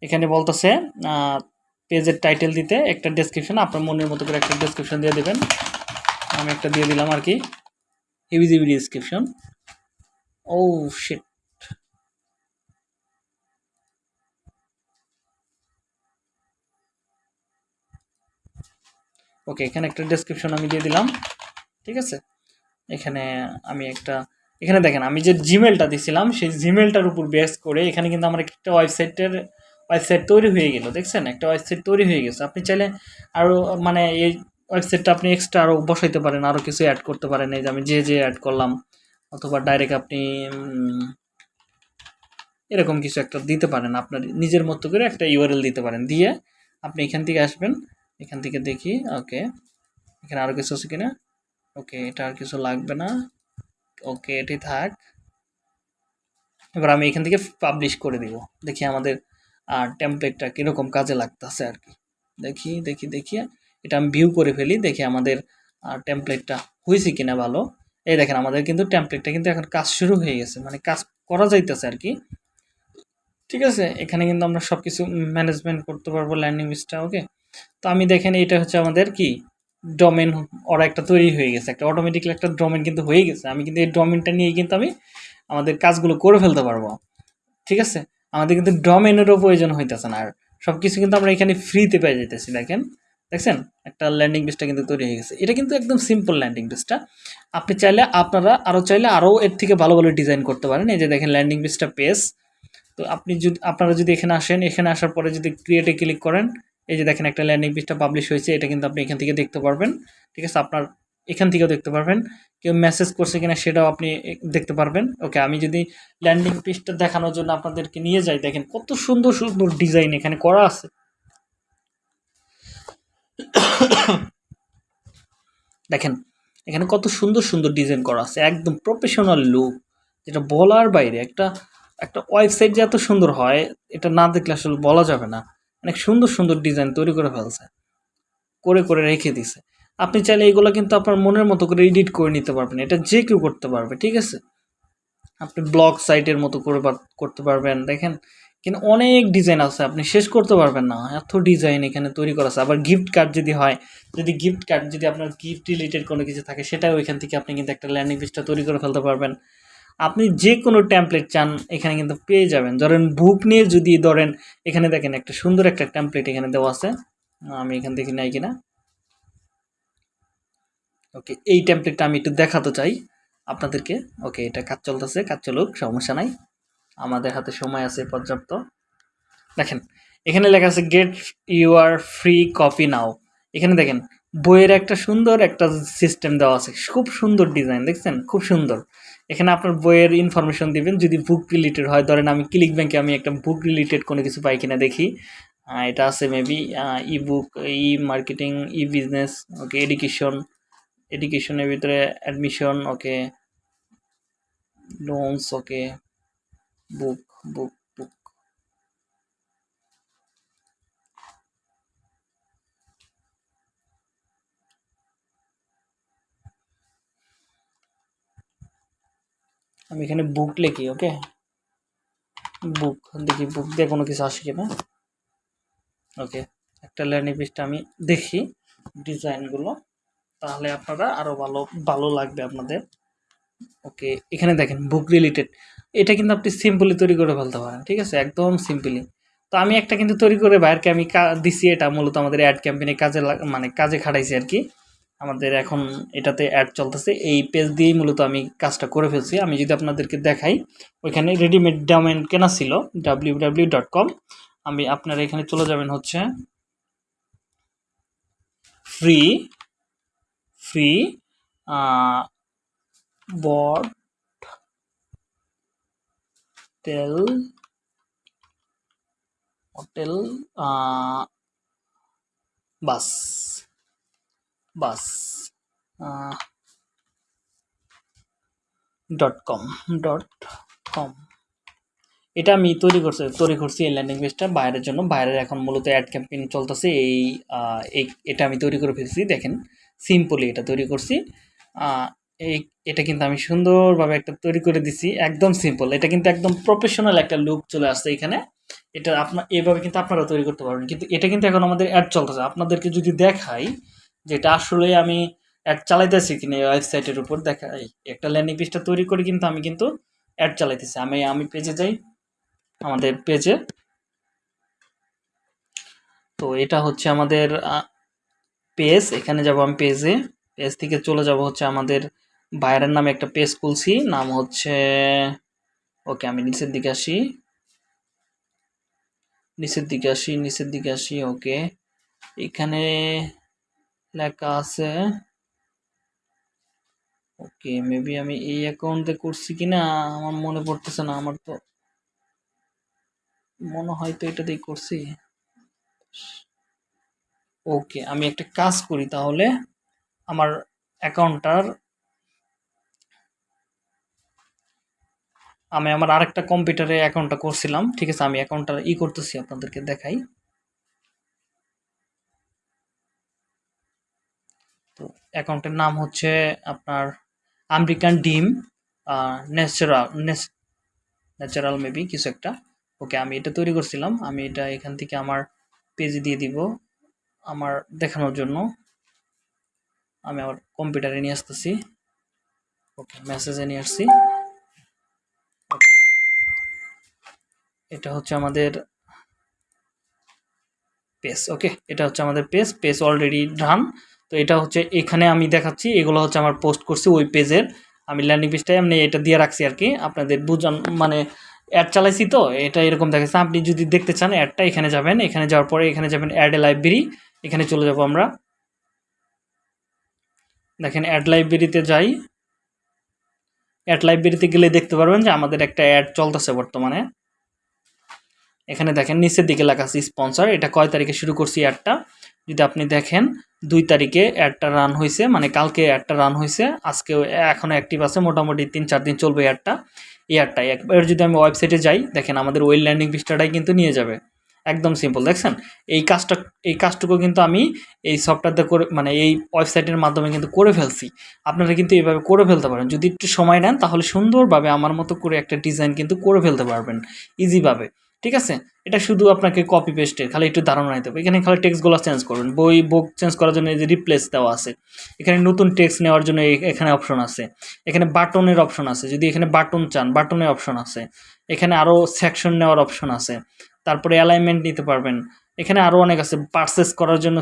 এখানে বলতেছে পেজের টাইটেল দিতে একটা ডেসক্রিপশন আপনার মনের মতো করে একটা ডেসক্রিপশন দিয়ে দেবেন। আমি একটা দিয়ে দিলাম আর কি। হেভি জিবি ডেসক্রিপশন ও শিট ওকে এখানে একটা ডেসক্রিপশন আমি দিয়ে দিলাম। ঠিক আছে? এখানে আমি একটা, এখানে দেখেন, আমি যে জিমেলটা দিছিলাম, সেই জিমেলটার উপর বেস করে এখানে কিন্তু আমার একটা ওয়েবসাইটের ওয়েবসাইট তৈরি হয়ে গেল, দেখছেন? একটা ওয়েবসাইট তৈরি হয়ে গেছে। আপনি চাইলে আরও মানে এই ওয়েবসাইটটা আপনি এক্সট্রা আরও বসাইতে পারেন আরও কিছু অ্যাড করতে পারেন। এই যে আমি যে যে অ্যাড করলাম, অথবা ডাইরেক্ট আপনি এরকম কিছু একটা দিতে পারেন। আপনার নিজের মতো করে একটা ইউআরএল দিতে পারেন। দিয়ে আপনি এখান থেকে আসবেন, এখান থেকে দেখি ওকে এখানে আরও কিছু আছে কিনা? ওকে এটা আর কিছু লাগবে না। ওকে এটি থাক। এবার আমি এখান থেকে পাবলিশ করে দিব। দেখি আমাদের আর টেমপ্লেটটা কীরকম কাজে লাগতেছে আর কি। দেখি দেখি দেখি এটা আমি ভিউ করে ফেলি, দেখি আমাদের টেমপ্লেটটা হয়েছে কিনা ভালো। এই দেখেন, আমাদের কিন্তু টেমপ্লেটটা কিন্তু এখন কাজ শুরু হয়ে গেছে মানে কাজ করা যাইতেছে আর কি। ঠিক আছে, এখানে কিন্তু আমরা সব কিছু ম্যানেজমেন্ট করতে পারব ল্যান্ডিং পেজটা ওকে তো আমি দেখেন, এটা হচ্ছে আমাদের কি? ডোমেন ওরা একটা তৈরি হয়ে গেছে, একটা অটোমেটিক্যালি একটা ডোমেন কিন্তু হয়ে গেছে। আমি কিন্তু এই ডোমেনটা নিয়ে কিন্তু আমি আমাদের কাজগুলো করে ফেলতে পারব। ঠিক আছে? আমাদের কিন্তু ডোমেনেরও প্রয়োজন হইতেছে না। আর সব কিছু কিন্তু আমরা এখানে ফ্রিতে পেয়ে যেতেছি দেখেন? দেখছেন? একটা ল্যান্ডিং পেজটা কিন্তু তৈরি হয়ে গেছে। এটা কিন্তু একদম সিম্পল ল্যান্ডিং পেজটা আপনি চাইলে আপনারা আরও চাইলে আরও এর থেকে ভালো ভালো ডিজাইন করতে পারেন। এই যে দেখেন ল্যান্ডিং পেজটা পেজ তো আপনি যদি, আপনারা যদি এখানে আসেন, এখানে আসার পরে যদি ক্রিয়েটে ক্লিক করেন, এই যে দেখেন একটা ল্যান্ডিং পেজটা পাবলিশ হয়েছে, এটা কিন্তু আপনি এখান থেকে দেখতে পারবেন। ঠিক আছে? আপনার এখান থেকেও দেখতে পারবেন। কেউ মেসেজ করছে কিনা সেটাও আপনি দেখতে পারবেন। ওকে আমি যদি ল্যান্ডিং পেজটা দেখানোর জন্য আপনাদেরকে নিয়ে যাই, দেখেন কত সুন্দর সুন্দর ডিজাইন এখানে করা আছে। দেখেন, এখানে কত সুন্দর সুন্দর ডিজাইন করা আছে। একদম প্রফেশনাল লুক যেটা বলার বাইরে। একটা একটা ওয়েবসাইট যে এত সুন্দর হয়, এটা না দেখলে আসলে বলা যাবে না। অনেক সুন্দর সুন্দর ডিজাইন তৈরি করে ফেলছে। করে করে রেখে দিছে। আপনি চাইলে এগুলো কিন্তু আপনার মনের মতো করে এডিট করে নিতে পারবেন। এটা যে কেউ করতে পারবে, ঠিক আছে? আপনি ব্লগ সাইটের মতো করে করতে পারবেন, দেখেন? কিন্তু অনেক ডিজাইন আছে, আপনি শেষ করতে পারবেন না। এত ডিজাইন এখানে তৈরি করা আছে। আবার গিফট কার্ড যদি হয়, যদি গিফট কার্ড যদি আপনার গিফট রিলেটেড কোনো কিছু থাকে, সেটাও ওইখান থেকে আপনি কিন্তু একটা ল্যান্ডিং পেজটা তৈরি করে ফেলতে পারবেন। আপনি যে কোনো ট্যাম্পলেট চান, এখানে কিন্তু পেয়ে যাবেন। ধরেন বুক নিয়ে যদি ধরেন, এখানে দেখেন একটা সুন্দর একটা ট্যাম্পলেট এখানে দেওয়া আছে। আমি এখান থেকে নাই কিনা? ওকে এই ট্যাম্পলেটটা আমি একটু দেখাতে চাই আপনাদেরকে। ওকে এটা কাজ চলতেছে, কাজ চলুক, সমস্যা নাই। আমাদের হাতে সময় আছে পর্যাপ্ত। দেখেন, এখানে লেখা আছে get your free copy now এখানে দেখেন, বইয়ের একটা সুন্দর একটা সিস্টেম দেওয়া আছে। খুব সুন্দর ডিজাইন দেখছেন? খুব সুন্দর। এখানে আপনার বইয়ের ইনফরমেশন দিবেন। যদি বুক রিলেটেড হয়, ধরেন আমি ক্লিক ব্যাংকে আমি একটা বুক রিলেটেড কোনো কিছু পাই কিনা দেখি। এটা আছে maybe E book E marketing E business okay education এডুকেশনের ভিতরে অ্যাডমিশন ওকে লোনস ওকে বুক বুক বুক আমি এখানে বুক লিখি ওকে বুক দেখি বুক দিয়ে কোনো কিছু আসে কিনা। ওকে একটা ল্যান্ডিং পেজটা আমি দেখি ডিজাইনগুলো তাহলে আপনারা আরও ভালো ভালো লাগবে আপনাদের। ওকে এখানে দেখেন বুক রিলেটেড এটা কিন্তু আপনি সিম্পলি তৈরি করে ফেলতে পারেন, ঠিক আছে? একদম সিম্পলি তো আমি একটা কিন্তু তৈরি করে বাইরকে আমি দিছি, এটা মূলত আমাদের অ্যাড ক্যাম্পেইনে কাজে মানে কাজে খাটাইছি আর কি। আমাদের এখন এটাতে অ্যাড চলতেছে, এই পেজ দিয়েই মূলত আমি কাজটা করে ফেলছি। আমি যদি আপনাদেরকে দেখাই, ওইখানে রেডিমেড ডোমেন কেনা ছিল ডাব্লিউ ডাব্লিউ ডট কম আমি আপনারা এখানে চলে যাবেন হচ্ছে ফ্রি ফ্রি বট টেল hotel bus bus dot com dot com এটা আমি তৈরি করছি তৈরি করছি এই ল্যান্ডিং পেজটা বাইরের জন্য। বাইরের এখন মূলত অ্যাড ক্যাম্পেইন চলতেছে এই, এটা আমি তৈরি করে ফেলছি, দেখেন। সিম্পলি এটা তৈরি করছি। এই, এটা কিন্তু আমি সুন্দরভাবে একটা তৈরি করে দিছি, একদম সিম্পল এটা কিন্তু একদম প্রফেশনাল একটা লুক চলে আসছে এখানে। এটা আপনার এভাবে কিন্তু আপনারা তৈরি করতে পারবেন। কিন্তু এটা কিন্তু এখন আমাদের অ্যাড চলতেছে। আপনাদেরকে যদি দেখাই যেটা আসলে আমি অ্যাড চালাইতেছি কিনা এই ওয়েবসাইটের উপর দেখাই একটা ল্যান্ডিং পেজটা তৈরি করে কিন্তু আমি কিন্তু অ্যাড চালাইতেছি। আমি আমি পেজে যাই, আমাদের পেজে তো এটা হচ্ছে আমাদের পেজ, এখানে যাব আমি পেজে। পেজ থেকে চলে যাব হচ্ছে আমাদের বাইরের নামে একটা পেজ খুলছি। নাম হচ্ছে, ওকে আমি নিচের দিকে আসি। নিচের দিকে আসি, নিচের দিকে আসি, ওকে। এখানে লেখা আছে, ওকে মেবি আমি এই অ্যাকাউন্টে করছি কিনা, আমার মনে পড়তেছে না, আমার তো মনে হয় তো এটা দিয়ে করছি। ওকে, আমি একটা কাজ করি তাহলে। আমার অ্যাকাউন্টটার, আমি আমার আরেকটা কম্পিউটারে অ্যাকাউন্টটা করছিলাম। ঠিক আছে, আমি অ্যাকাউন্টটা ই করতেছি, আপনাদেরকে দেখাই। তো অ্যাকাউন্টের নাম হচ্ছে আপনার আমেরিকান ডিম ন্যাচারাল ন্যাচারাল মেবি, কিছু একটা। ওকে, আমি এটা তৈরি করছিলাম। আমি এটা এখান থেকে আমার পেজে দিয়ে দিব। আমার দেখানোর জন্য। আমি আমার কম্পিউটারে নিয়ে আসতেছি। ওকে, মেসেজে নিয়ে আসছি। এটা হচ্ছে আমাদের পেজ। ওকে, এটা হচ্ছে আমাদের পেজ। পেজ অলরেডি ডান তো এটা হচ্ছে এখানে আমি দেখাচ্ছি। এগুলো হচ্ছে আমার পোস্ট করছি ওই পেজের। আমি ল্যান্ডিং পেজটাই এমনি এটা দিয়ে রাখছি আর কি। আপনাদের বুঝান মানে অ্যাড চালাইছি তো, এটা এরকম দেখাচ্ছে। আপনি যদি দেখতে চান অ্যাডটা এখানে যাবেন। এখানে যাওয়ার পরে এখানে যাবেন অ্যাড এ লাইব্রেরি এখানে চলে যাব আমরা। দেখেন অ্যাড লাইব্রেরিতে যাই। অ্যাড লাইব্রেরিতে গেলে দেখতে পারবেন যে আমাদের একটা অ্যাড চলতেছে বর্তমানে। এখানে দেখেন, নিচের দিকে লেখা আছে স্পন্সর এটা কয় তারিখে শুরু করছি অ্যাডটা যদি আপনি দেখেন, দুই তারিখে অ্যাডটা রান হয়েছে মানে কালকে অ্যাডটা রান হয়েছে। আজকে এখনও অ্যাক্টিভ আছে, মোটামুটি তিন চার দিন চলবে অ্যাডটা এই অ্যাডটা একবার যদি আমি ওয়েবসাইটে যাই, দেখেন আমাদের ওয়েল ল্যান্ডিং পিস্টাটাই কিন্তু নিয়ে যাবে। একদম সিম্পল দেখছেন? এই কাজটা, এই কাজটুকু কিন্তু আমি এই সফটওয়্যারটা করে মানে এই ওয়েবসাইটের মাধ্যমে কিন্তু করে ফেলছি। আপনারা কিন্তু এইভাবে করে ফেলতে পারেন। যদি একটু সময় নেন, তাহলে সুন্দরভাবে আমার মতো করে একটা ডিজাইন কিন্তু করে ফেলতে পারবেন। ইজিভাবে ঠিক আছে? এটা শুধু আপনাকে কপি পেস্টের খালি একটু ধারণা নিতে হবে। এখানে খালি টেক্সটগুলো চেঞ্জ করবেন বই বুক চেঞ্জ করার জন্য এই যে রিপ্লেস দেওয়া আছে। এখানে নতুন টেক্সট নেওয়ার জন্য এখানে অপশন আছে। এখানে বাটনের অপশন আছে। যদি এখানে বাটন চান বাটনের অপশন আছে। এখানে আরও সেকশন নেওয়ার অপশন আছে। তারপরে অ্যালাইনমেন্ট নিতে পারবেন। এখানে আরও অনেক আছে পারচেস করার জন্য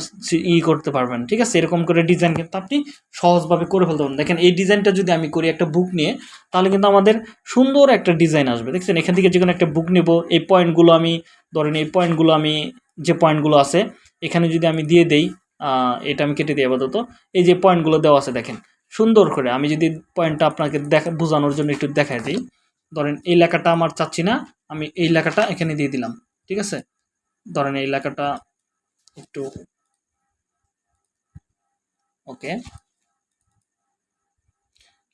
ই করতে পারবেন, ঠিক আছে? এরকম করে ডিজাইন কিন্তু আপনি সহজভাবে করে ফেলতে পারবেন। দেখেন, এই ডিজাইনটা যদি আমি করি একটা বুক নিয়ে, তাহলে কিন্তু আমাদের সুন্দর একটা ডিজাইন আসবে। দেখছেন, এখান থেকে যে কোনো একটা বুক নেব, এই পয়েন্টগুলো আমি, ধরেন এই পয়েন্টগুলো আমি, যে পয়েন্টগুলো আছে, এখানে যদি আমি দিয়ে দেই এটা আমি কেটে দিই আপাতত। এই যে পয়েন্টগুলো দেওয়া আছে, দেখেন, সুন্দর করে আমি যদি পয়েন্টটা আপনাকে দেখা, বোঝানোর জন্য একটু দেখাই দিই। ধরেন, এই লেখাটা আমার চাচ্ছি না, আমি এই লেখাটা এখানে দিয়ে দিলাম। ঠিক আছে? ধরেন এই লেখাটা একটু ওকে।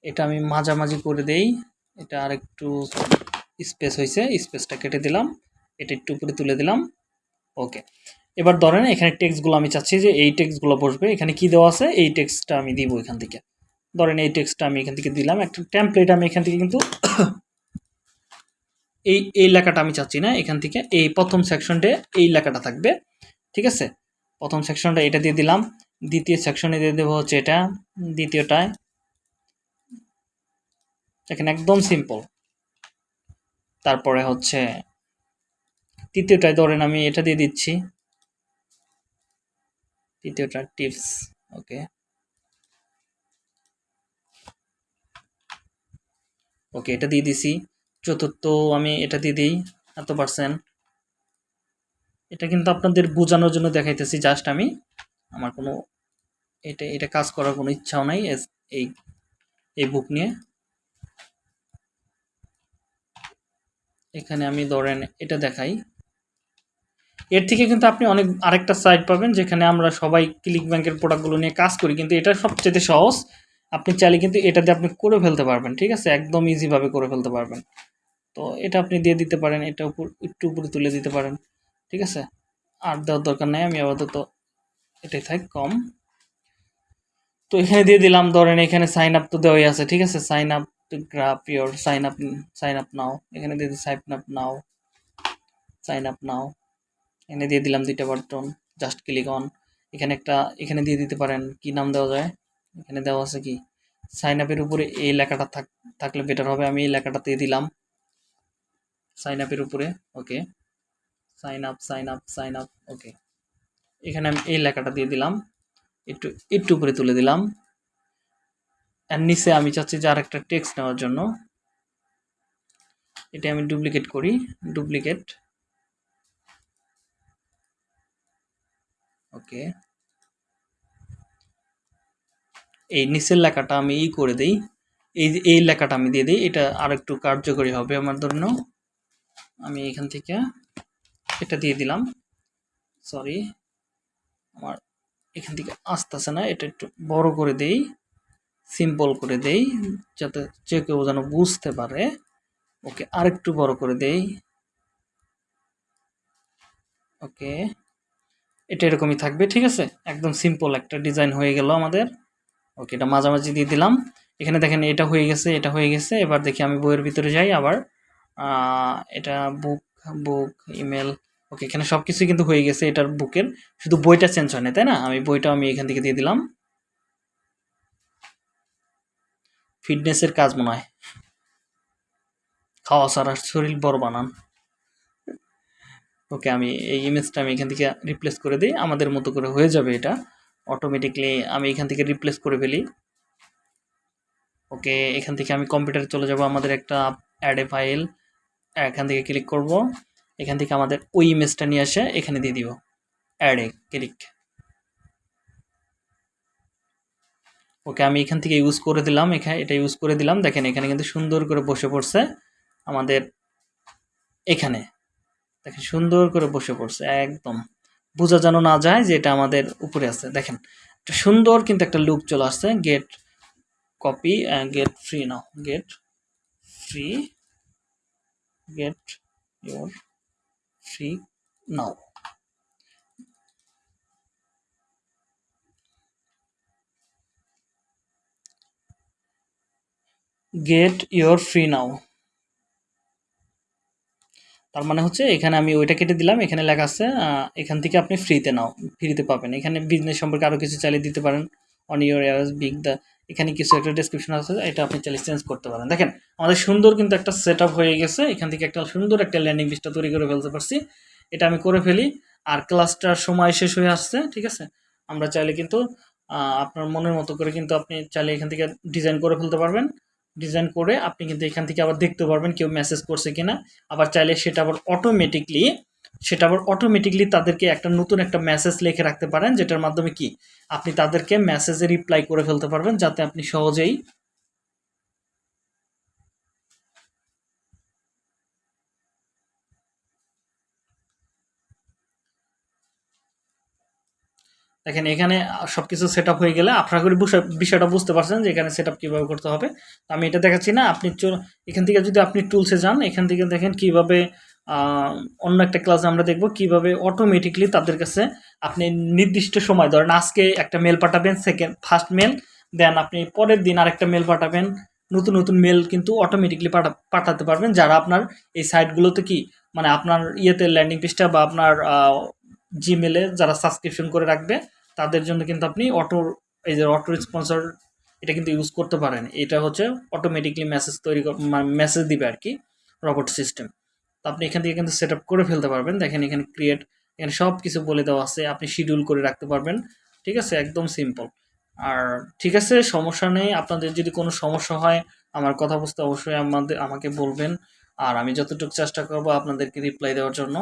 এটা আমি মাঝামাঝি করে দেই। এটা আর একটু স্পেস হয়েছে স্পেসটা কেটে দিলাম। এটা একটু উপরে তুলে দিলাম। ওকে। এবার ধরেন এখানে টেক্সটগুলো আমি চাচ্ছি যে এই টেক্সটগুলো বসবে। এখানে কি দেওয়া আছে? এই টেক্সটটা আমি দিব এখান থেকে। ধরেন এই টেক্সটটা আমি এখান থেকে দিলাম। একটা টেমপ্লেট আমি এখান থেকে কিন্তু এই এই লেখাটা আমি চাচ্ছি না, এখান থেকে এই প্রথম সেকশনটে এই লেখাটা থাকবে, ঠিক আছে? প্রথম সেকশনটা এটা দিয়ে দিলাম, দ্বিতীয় সেকশনে দিয়ে দেবো হচ্ছে এটা দ্বিতীয়টায় দেখেন একদম সিম্পল তারপরে হচ্ছে তৃতীয়টায় ধরেন আমি এটা দিয়ে দিচ্ছি। তৃতীয়টা টিপস ওকে। ওকে, এটা দিয়ে দিছি। চতুর্থ আমি এটা দিয়ে দিই, এত পার্সেন্ট এটা কিন্তু আপনাদের বোঝানোর জন্য দেখাইতেছি জাস্ট আমি। আমার কোনো এটা এটা কাজ করার কোনো ইচ্ছাও নাই এই এই বুক নিয়ে। এখানে আমি ধরেন এটা দেখাই। এর থেকে কিন্তু আপনি অনেক, আরেকটা সাইট পাবেন, যেখানে আমরা সবাই ক্লিক ব্যাংকের প্রোডাক্টগুলো নিয়ে কাজ করি, কিন্তু এটা সবচেয়ে সহজ। আপনি চাইলে কিন্তু এটা দিয়ে আপনি করে ফেলতে পারবেন, ঠিক আছে? একদম ইজিভাবে করে ফেলতে পারবেন। তো এটা আপনি দিয়ে দিতে পারেন, এটা উপর, একটু উপরে তুলে দিতে পারেন, ঠিক আছে? আর দেওয়ার দরকার নেই, আমি আপাতত এটাই থাক, কম। তো এখানে দিয়ে দিলাম, ধরেন এখানে সাইন আপ তো দেওয়াই আছে, ঠিক আছে? Sign up to grab your sign up sign up now এখানে দিয়ে দিই sign up now sign up now এখানে দিয়ে দিলাম দুইটা বাটন জাস্ট ক্লিক অন এখানে একটা, এখানে দিয়ে দিতে পারেন, কি নাম দেওয়া যায়? এখানে দেওয়া আছে কি? সাইন আপের উপরে এই লেখাটা থাক, থাকলে বেটার হবে, আমি এই লেখাটা দিয়ে দিলাম সাইন আপের উপরে okay sign up sign up sign up okay এখানে আমি এই লেখাটা দিয়ে দিলাম, একটু একটু উপরে তুলে দিলাম। আর নিচে আমি চাচ্ছি যে আরেকটা টেক্সট নেওয়ার জন্য। এটা আমি ডুপ্লিকেট করি ডুপ্লিকেট ওকে এই নিচের লেখাটা আমি ই করে দিই। এই এই লেখাটা আমি দিয়ে দিই, এটা আর একটু কার্যকরী হবে আমার জন্য। আমি এখান থেকে এটা দিয়ে দিলাম। সরি আমার এখান থেকে আসতেছে না, এটা একটু বড় করে দেই সিম্পল করে দেই, যাতে যে কেউ যেন বুঝতে পারে। ওকে আরেকটু বড় করে দেই। ওকে এটা এরকমই থাকবে, ঠিক আছে? একদম সিম্পল একটা ডিজাইন হয়ে গেল আমাদের। ওকে এটা মাঝামাঝি দিয়ে দিলাম। এখানে দেখেন এটা হয়ে গেছে, এটা হয়ে গেছে, এবার দেখি আমি বইয়ের ভিতরে যাই আবার। এটা বুক বুক ইমেল ওকে এখানে সব কিছুই কিন্তু হয়ে গেছে এটার বুকের। শুধু বইটা চেঞ্জ হয় না তাই না? আমি বইটা আমি এখান থেকে দিয়ে দিলাম। ফিটনেসের কাজ মনে হয়। খাওয়া ছাড়া শরীর বড় বানান। ওকে, আমি এই ইমেজটা আমি এখান থেকে রিপ্লেস করে দিই। আমাদের মতো করে হয়ে যাবে এটা। অটোমেটিকলি আমি এখান থেকে রিপ্লেস করে ফেলি। ওকে, এখান থেকে আমি কম্পিউটারে চলে যাব। আমাদের একটা অ্যাডে ফাইল এখান থেকে ক্লিক করব। এখান থেকে আমাদের ওই ইমেজটা নিয়ে আসে এখানে দিয়ে দিব। অ্যাডে ক্লিক ওকে, আমি এখান থেকে ইউজ করে দিলাম। এখানে এটা ইউজ করে দিলাম। দেখেন, এখানে কিন্তু সুন্দর করে বসে পড়ছে আমাদের এখানে। দেখেন, সুন্দর করে বসে পড়ছে, একদম। বোঝা যেন না যায় যে এটা আমাদের উপরে আছে। দেখেন, একটা সুন্দর কিন্তু একটা লুক চলে আসছে। Get copy get free now get free get your free now get your free now তার মানে হচ্ছে এখানে আমি ওইটা কেটে দিলাম, এখানে লেখা আছে এখান থেকে আপনি ফ্রিতে নাও ফ্রিতে পাবেন। এখানে বিজনেস সম্পর্কে আরও কিছু চালিয়ে দিতে পারেন। অন ইউর এয়ার্স বিগ দ্য এখানে কিছু একটা ডেসক্রিপশন আছে, এটা আপনি চাইলে চেঞ্জ করতে পারেন। দেখেন, আমাদের সুন্দর কিন্তু একটা সেট হয়ে গেছে। এখান থেকে একটা সুন্দর একটা ল্যান্ডিং পেজটা তৈরি করে ফেলতে পারছি। এটা আমি করে ফেলি। আর ক্লাসটার সময় শেষ হয়ে আসছে, ঠিক আছে? আমরা চাইলে কিন্তু আপনার মনের মতো করে কিন্তু আপনি চাইলে এখান থেকে ডিজাইন করে ফেলতে পারবেন। ডিজাইন করে আপনি কিন্তু এখান থেকে আবার দেখতে পারবেন কেউ মেসেজ করছে কিনা। আবার চাইলে সেটা আবার অটোমেটিকলি সেটা আবার অটোমেটিকলি তাদেরকে একটা নতুন একটা মেসেজ লিখে রাখতে পারেন, যেটার মাধ্যমে কি? আপনি তাদেরকে মেসেজে রিপ্লাই করে ফেলতে পারবেন, যাতে আপনি সহজেই দেখেন, এখানে সবকিছু সেট আপ হয়ে গেলে আপনার করে বিষয়টা বুঝতে পারছেন যে এখানে সেট কীভাবে করতে হবে। তো আমি এটা দেখাচ্ছি না, আপনি এখান থেকে যদি আপনি টুলসে যান, এখান থেকে দেখেন কীভাবে অন্য একটা ক্লাসে আমরা দেখব কীভাবে অটোমেটিকলি তাদের কাছে আপনি নির্দিষ্ট সময়, ধরেন আজকে একটা মেল পাঠাবেন সেকেন্ড ফার্স্ট মেল দেন আপনি পরের দিন আরেকটা মেল পাঠাবেন, নতুন নতুন মেল কিন্তু অটোমেটিকলি পাঠা পাঠাতে পারবেন। যারা আপনার এই সাইটগুলোতে কি মানে আপনার ইয়েতে ল্যান্ডিং পেজটা বা আপনার জিমেলে যারা সাবস্ক্রিপশন করে রাখবে, তাদের জন্য কিন্তু আপনি অটো এই যে অটো স্পন্সর এটা কিন্তু ইউজ করতে পারেন। এটা হচ্ছে অটোমেটিকলি মেসেজ তৈরি মেসেজ দিবে আর কি রবট সিস্টেম তো আপনি এখান থেকে কিন্তু সেট করে ফেলতে পারবেন। দেখেন এখানে ক্রিয়েট এখানে সব কিছু বলে দেওয়া আছে। আপনি শিডিউল করে রাখতে পারবেন। ঠিক আছে? একদম সিম্পল আর ঠিক আছে, সমস্যা নেই। আপনাদের যদি কোনো সমস্যা হয়, আমার কথা বুঝতে অবশ্যই আমাদের, আমাকে বলবেন। আর আমি যতটুকু চেষ্টা করব আপনাদেরকে রিপ্লাই দেওয়ার জন্য।